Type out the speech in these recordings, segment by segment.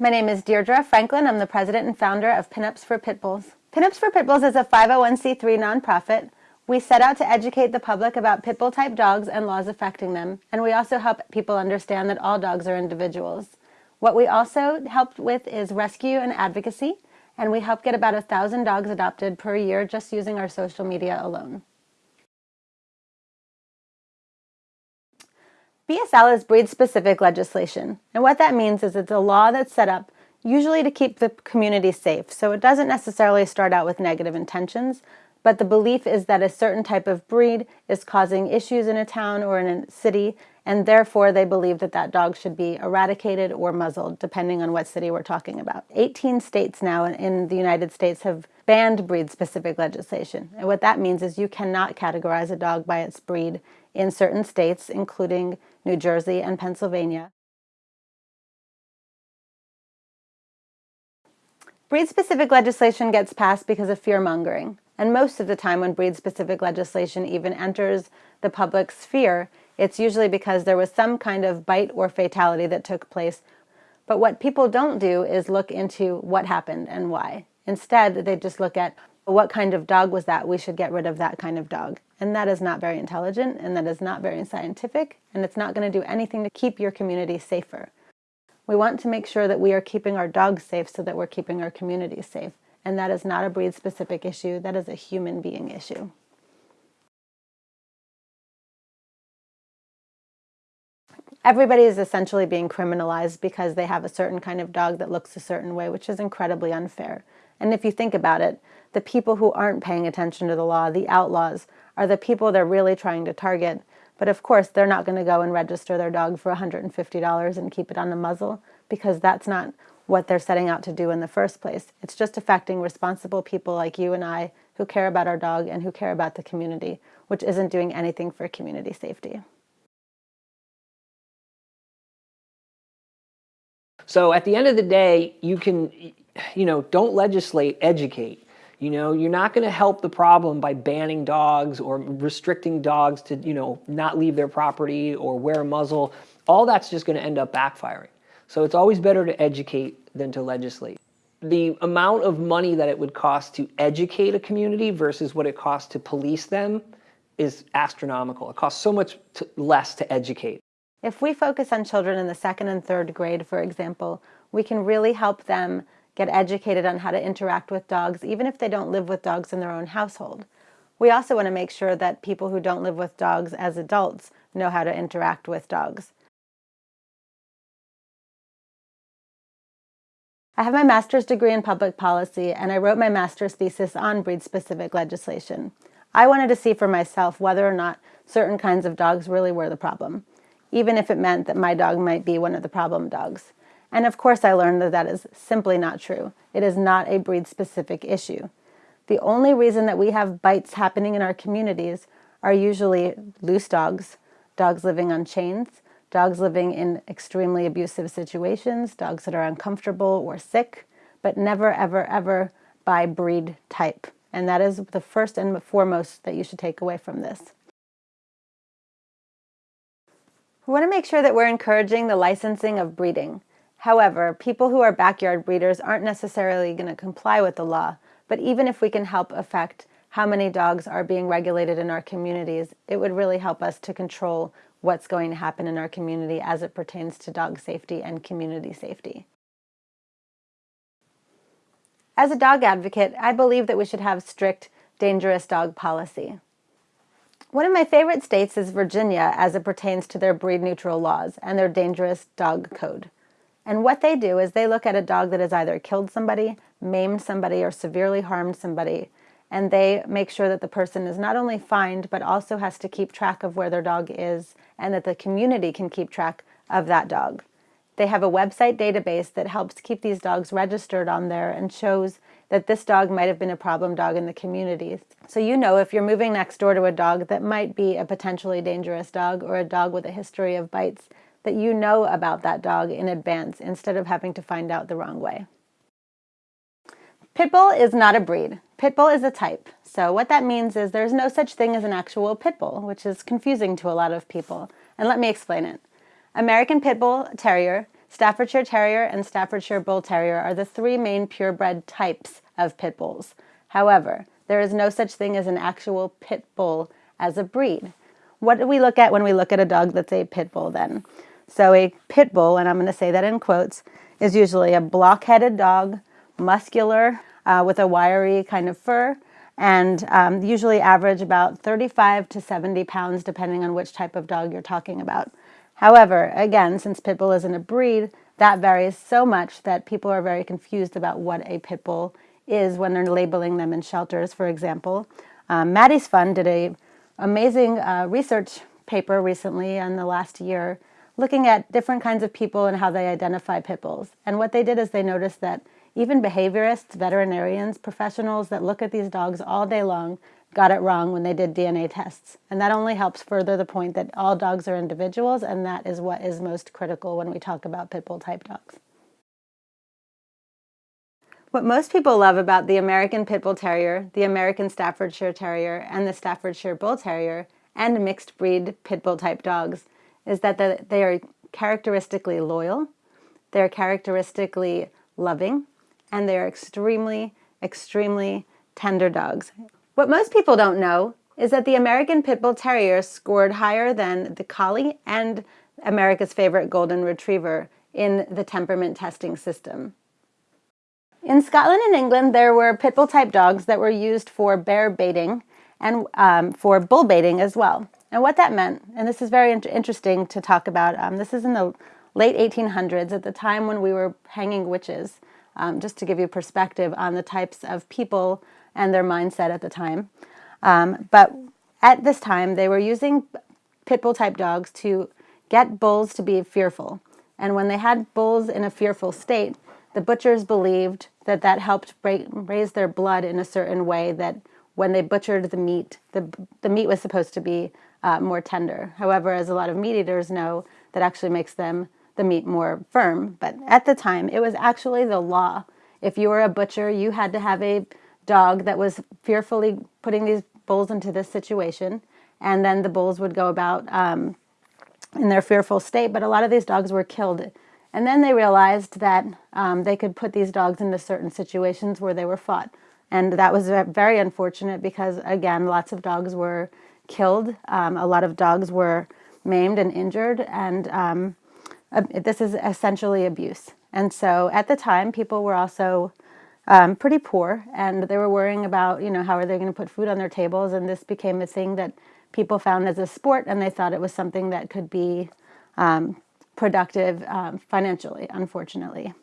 My name is Deirdre Franklin. I'm the president and founder of Pinups for Pitbulls. Pinups for Pitbulls is a 501c3 nonprofit. We set out to educate the public about pitbull type dogs and laws affecting them, and we also help people understand that all dogs are individuals. What we also help with is rescue and advocacy, and we help get about a thousand dogs adopted per year just using our social media alone. BSL is breed-specific legislation, and what that means is it's a law that's set up usually to keep the community safe, so it doesn't necessarily start out with negative intentions, but the belief is that a certain type of breed is causing issues in a town or in a city, and therefore they believe that that dog should be eradicated or muzzled, depending on what city we're talking about. 18 states now in the United States have banned breed-specific legislation, and what that means is you cannot categorize a dog by its breed in certain states, including New Jersey and Pennsylvania. Breed-specific legislation gets passed because of fear-mongering. And most of the time when breed-specific legislation even enters the public sphere, it's usually because there was some kind of bite or fatality that took place. But what people don't do is look into what happened and why. Instead, they just look at what kind of dog was that? We should get rid of that kind of dog. And that is not very intelligent and that is not very scientific and it's not going to do anything to keep your community safer. We want to make sure that we are keeping our dogs safe so that we're keeping our community safe. And that is not a breed-specific issue, that is a human being issue. Everybody is essentially being criminalized because they have a certain kind of dog that looks a certain way, which is incredibly unfair. And if you think about it, the people who aren't paying attention to the law, the outlaws, are the people they're really trying to target. But of course, they're not going to go and register their dog for $150 and keep it on a muzzle because that's not what they're setting out to do in the first place. It's just affecting responsible people like you and I who care about our dog and who care about the community, which isn't doing anything for community safety. So at the end of the day, you can, you know, don't legislate, educate. You know, you're not going to help the problem by banning dogs or restricting dogs to, you know, not leave their property or wear a muzzle. All that's just going to end up backfiring. So it's always better to educate than to legislate. The amount of money that it would cost to educate a community versus what it costs to police them is astronomical. It costs so much less to educate. If we focus on children in the second and third grade, for example, we can really help them get educated on how to interact with dogs, even if they don't live with dogs in their own household. We also want to make sure that people who don't live with dogs as adults know how to interact with dogs. I have my master's degree in public policy and I wrote my master's thesis on breed-specific legislation. I wanted to see for myself whether or not certain kinds of dogs really were the problem, even if it meant that my dog might be one of the problem dogs. And of course I learned that that is simply not true. It is not a breed-specific issue. The only reason that we have bites happening in our communities are usually loose dogs, dogs living on chains, dogs living in extremely abusive situations, dogs that are uncomfortable or sick, but never, ever, ever by breed type. And that is the first and foremost that you should take away from this. We want to make sure that we're encouraging the licensing of breeding. However, people who are backyard breeders aren't necessarily going to comply with the law, but even if we can help affect how many dogs are being regulated in our communities, it would really help us to control what's going to happen in our community as it pertains to dog safety and community safety. As a dog advocate, I believe that we should have strict dangerous dog policy. One of my favorite states is Virginia as it pertains to their breed neutral laws and their dangerous dog code. And what they do is they look at a dog that has either killed somebody, maimed somebody, or severely harmed somebody, and they make sure that the person is not only fined, but also has to keep track of where their dog is and that the community can keep track of that dog. They have a website database that helps keep these dogs registered on there and shows that this dog might have been a problem dog in the community. So you know if you're moving next door to a dog that might be a potentially dangerous dog or a dog with a history of bites, that you know about that dog in advance instead of having to find out the wrong way. Pitbull is not a breed. Pitbull is a type. So what that means is there's no such thing as an actual pitbull, which is confusing to a lot of people. And let me explain it. American Pitbull Terrier Staffordshire Terrier and Staffordshire Bull Terrier are the three main purebred types of pit bulls. However, there is no such thing as an actual pit bull as a breed. What do we look at when we look at a dog that's a pit bull then? So a pit bull, and I'm going to say that in quotes, is usually a block-headed dog, muscular, uh, with a wiry kind of fur, and um, usually average about 35 to 70 pounds depending on which type of dog you're talking about. However, again, since pit bull isn't a breed, that varies so much that people are very confused about what a pit bull is when they're labeling them in shelters, for example. Um, Maddie's Fund did a amazing uh, research paper recently in the last year looking at different kinds of people and how they identify pit bulls. And what they did is they noticed that even behaviorists, veterinarians, professionals that look at these dogs all day long got it wrong when they did DNA tests. And that only helps further the point that all dogs are individuals, and that is what is most critical when we talk about pit bull type dogs. What most people love about the American Pit Bull Terrier, the American Staffordshire Terrier, and the Staffordshire Bull Terrier, and mixed breed pit bull type dogs is that they are characteristically loyal, they're characteristically loving, and they're extremely, extremely tender dogs. What most people don't know is that the American Pit Bull Terrier scored higher than the Collie and America's favorite Golden Retriever in the temperament testing system. In Scotland and England, there were pit bull type dogs that were used for bear baiting and um, for bull baiting as well. And what that meant, and this is very interesting to talk about, um, this is in the late 1800s at the time when we were hanging witches um, just to give you perspective on the types of people and their mindset at the time. Um, but at this time, they were using pit bull type dogs to get bulls to be fearful. And when they had bulls in a fearful state, the butchers believed that that helped raise their blood in a certain way that when they butchered the meat, the, the meat was supposed to be uh, more tender. However, as a lot of meat eaters know, that actually makes them the meat more firm. But at the time, it was actually the law. If you were a butcher, you had to have a dog that was fearfully putting these bulls into this situation. And then the bulls would go about um, in their fearful state. But a lot of these dogs were killed. And then they realized that um, they could put these dogs into certain situations where they were fought. And that was very unfortunate because, again, lots of dogs were killed. Um, a lot of dogs were maimed and injured. And um, this is essentially abuse. And so at the time, people were also um, pretty poor and they were worrying about, you know, how are they going to put food on their tables? And this became a thing that people found as a sport and they thought it was something that could be um, productive um, financially, unfortunately.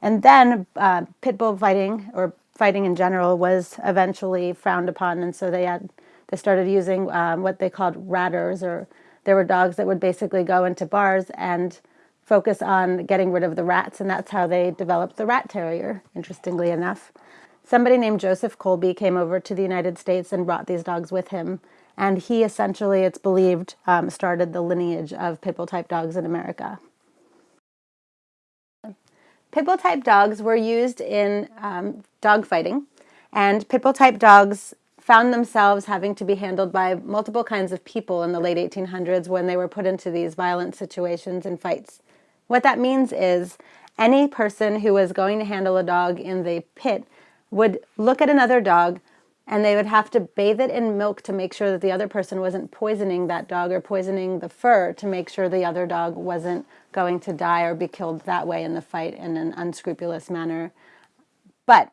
And then uh, pit bull fighting or fighting in general was eventually frowned upon. And so they had, they started using um, what they called ratters or there were dogs that would basically go into bars and focus on getting rid of the rats, and that's how they developed the rat terrier, interestingly enough. Somebody named Joseph Colby came over to the United States and brought these dogs with him, and he essentially, it's believed, um, started the lineage of pit bull type dogs in America. Pit bull type dogs were used in um, dog fighting, and pit bull type dogs found themselves having to be handled by multiple kinds of people in the late 1800s when they were put into these violent situations and fights. What that means is any person who was going to handle a dog in the pit would look at another dog and they would have to bathe it in milk to make sure that the other person wasn't poisoning that dog or poisoning the fur to make sure the other dog wasn't going to die or be killed that way in the fight in an unscrupulous manner. But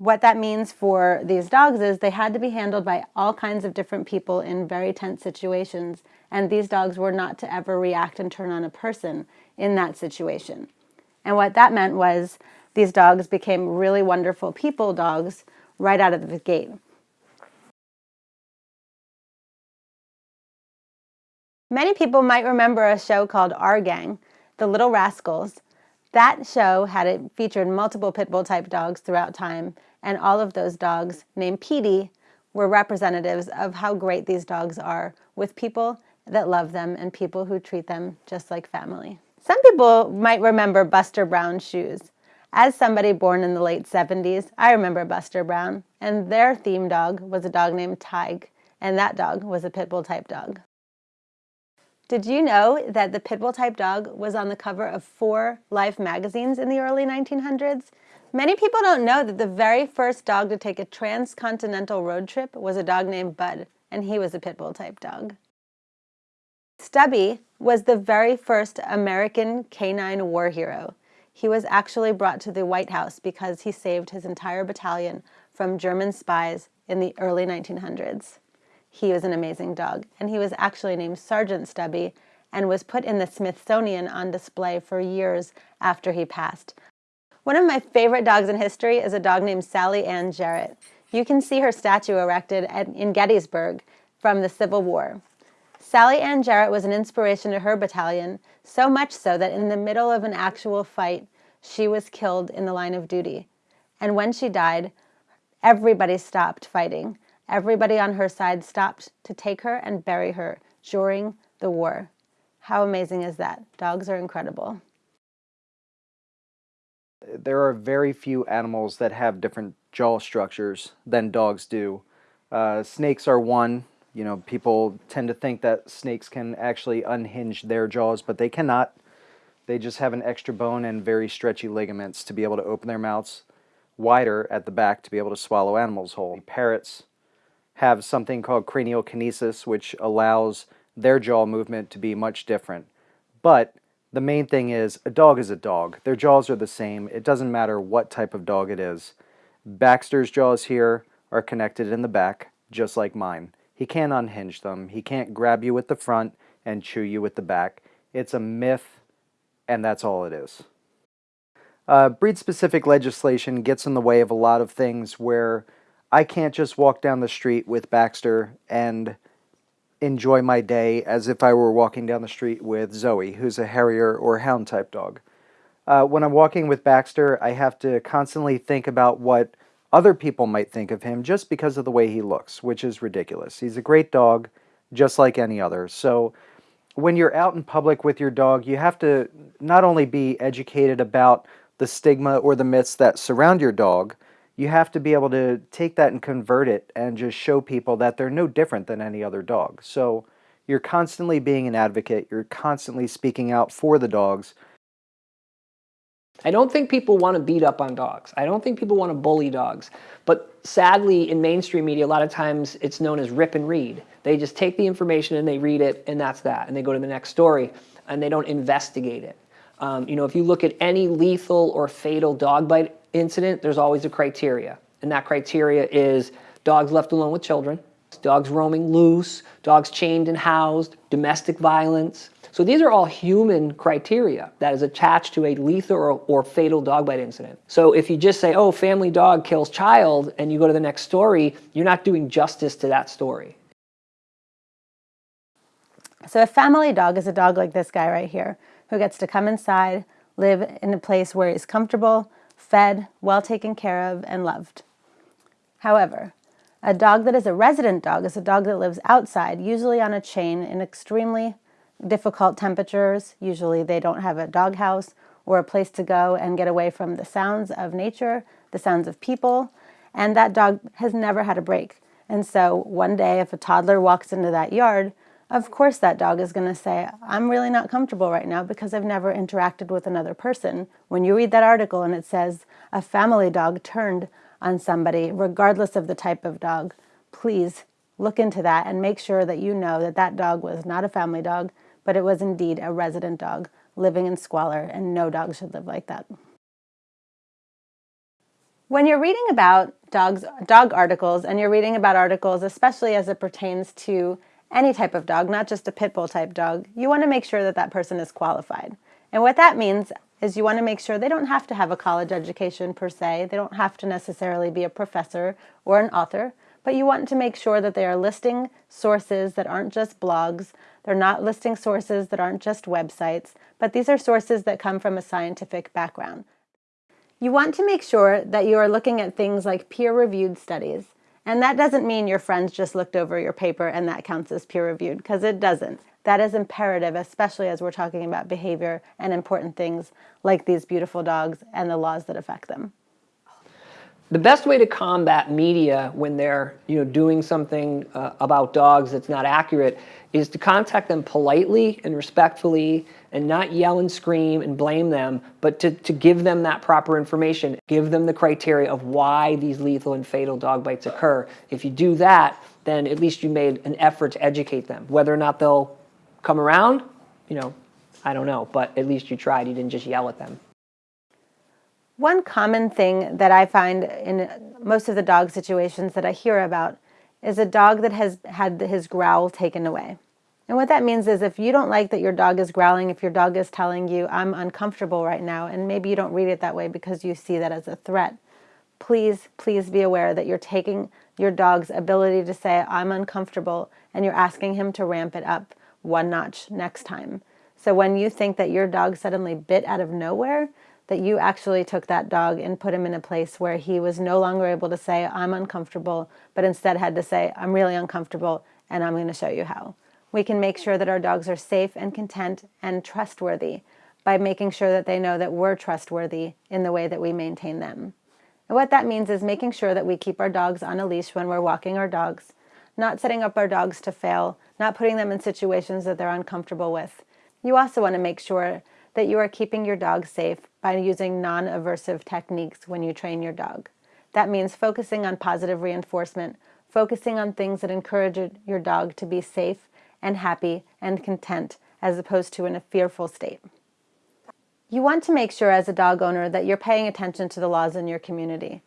what that means for these dogs is they had to be handled by all kinds of different people in very tense situations, and these dogs were not to ever react and turn on a person in that situation. And what that meant was these dogs became really wonderful people dogs right out of the gate. Many people might remember a show called Our Gang, The Little Rascals. That show had it featured multiple pit bull type dogs throughout time, and all of those dogs, named Petey, were representatives of how great these dogs are with people that love them and people who treat them just like family. Some people might remember Buster Brown's shoes. As somebody born in the late 70s, I remember Buster Brown, and their theme dog was a dog named Tig, and that dog was a pit bull type dog. Did you know that the pit bull type dog was on the cover of four Life magazines in the early 1900s? Many people don't know that the very first dog to take a transcontinental road trip was a dog named Bud, and he was a pit bull type dog. Stubby was the very first American canine war hero. He was actually brought to the White House because he saved his entire battalion from German spies in the early 1900s. He was an amazing dog, and he was actually named Sergeant Stubby and was put in the Smithsonian on display for years after he passed. One of my favorite dogs in history is a dog named Sally Ann Jarrett. You can see her statue erected at, in Gettysburg from the Civil War. Sally Ann Jarrett was an inspiration to her battalion, so much so that in the middle of an actual fight, she was killed in the line of duty. And when she died, everybody stopped fighting Everybody on her side stopped to take her and bury her during the war. How amazing is that? Dogs are incredible. There are very few animals that have different jaw structures than dogs do. Uh, snakes are one. You know, people tend to think that snakes can actually unhinge their jaws, but they cannot. They just have an extra bone and very stretchy ligaments to be able to open their mouths wider at the back to be able to swallow animals whole. Parrots have something called craniokinesis, which allows their jaw movement to be much different. But the main thing is a dog is a dog. Their jaws are the same. It doesn't matter what type of dog it is. Baxter's jaws here are connected in the back, just like mine. He can't unhinge them. He can't grab you with the front and chew you with the back. It's a myth, and that's all it is. Uh, breed-specific legislation gets in the way of a lot of things where I can't just walk down the street with Baxter and enjoy my day as if I were walking down the street with Zoe, who's a Harrier or Hound type dog. Uh, when I'm walking with Baxter, I have to constantly think about what other people might think of him just because of the way he looks, which is ridiculous. He's a great dog, just like any other. So when you're out in public with your dog, you have to not only be educated about the stigma or the myths that surround your dog, you have to be able to take that and convert it and just show people that they're no different than any other dog. So you're constantly being an advocate, you're constantly speaking out for the dogs. I don't think people want to beat up on dogs. I don't think people want to bully dogs. But sadly, in mainstream media, a lot of times it's known as rip and read. They just take the information and they read it, and that's that. And they go to the next story, and they don't investigate it. Um, you know, if you look at any lethal or fatal dog bite incident, there's always a criteria. And that criteria is dogs left alone with children, dogs roaming loose, dogs chained and housed, domestic violence. So these are all human criteria that is attached to a lethal or, or, fatal dog bite incident. So if you just say, oh, family dog kills child, and you go to the next story, you're not doing justice to that story. So a family dog is a dog like this guy right here, who gets to come inside, live in a place where he's comfortable, fed, well taken care of, and loved. However, a dog that is a resident dog is a dog that lives outside, usually on a chain in extremely difficult temperatures. Usually they don't have a dog house or a place to go and get away from the sounds of nature, the sounds of people, and that dog has never had a break. And so one day if a toddler walks into that yard, of course that dog is going to say, I'm really not comfortable right now because I've never interacted with another person. When you read that article and it says a family dog turned on somebody, regardless of the type of dog, please look into that and make sure that you know that that dog was not a family dog, but it was indeed a resident dog living in squalor, and no dog should live like that. When you're reading about dogs, dog articles, and you're reading about articles, especially as it pertains to any type of dog, not just a pit bull type dog, you want to make sure that that person is qualified. And what that means is you want to make sure they don't have to have a college education per se, they don't have to necessarily be a professor or an author, but you want to make sure that they are listing sources that aren't just blogs, they're not listing sources that aren't just websites, but these are sources that come from a scientific background. You want to make sure that you are looking at things like peer-reviewed studies. And that doesn't mean your friends just looked over your paper and that counts as peer-reviewed, because it doesn't. That is imperative, especially as we're talking about behavior and important things like these beautiful dogs and the laws that affect them. The best way to combat media when they're you know doing something uh, about dogs that's not accurate is to contact them politely and respectfully and not yell and scream and blame them but to, to give them that proper information give them the criteria of why these lethal and fatal dog bites occur. If you do that then at least you made an effort to educate them. Whether or not they'll come around you know i don't know but at least you tried. You didn't just yell at them One common thing that I find in most of the dog situations that I hear about is a dog that has had his growl taken away. And what that means is if you don't like that your dog is growling, if your dog is telling you, I'm uncomfortable right now, and maybe you don't read it that way because you see that as a threat, please, please be aware that you're taking your dog's ability to say, I'm uncomfortable, and you're asking him to ramp it up one notch next time. So when you think that your dog suddenly bit out of nowhere, that you actually took that dog and put him in a place where he was no longer able to say, I'm uncomfortable, but instead had to say, I'm really uncomfortable and I'm going to show you how. We can make sure that our dogs are safe and content and trustworthy by making sure that they know that we're trustworthy in the way that we maintain them. And what that means is making sure that we keep our dogs on a leash when we're walking our dogs, not setting up our dogs to fail, not putting them in situations that they're uncomfortable with. You also want to make sure that you are keeping your dog safe by using non-aversive techniques when you train your dog. That means focusing on positive reinforcement, focusing on things that encourage your dog to be safe and happy and content as opposed to in a fearful state. You want to make sure as a dog owner that you're paying attention to the laws in your community.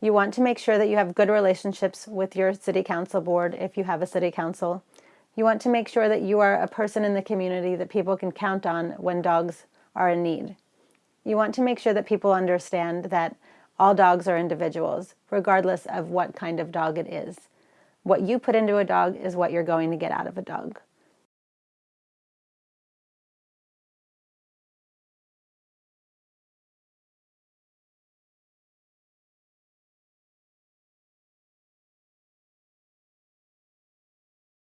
You want to make sure that you have good relationships with your city council board if you have a city council. You want to make sure that you are a person in the community that people can count on when dogs are in need. You want to make sure that people understand that all dogs are individuals, regardless of what kind of dog it is. What you put into a dog is what you're going to get out of a dog.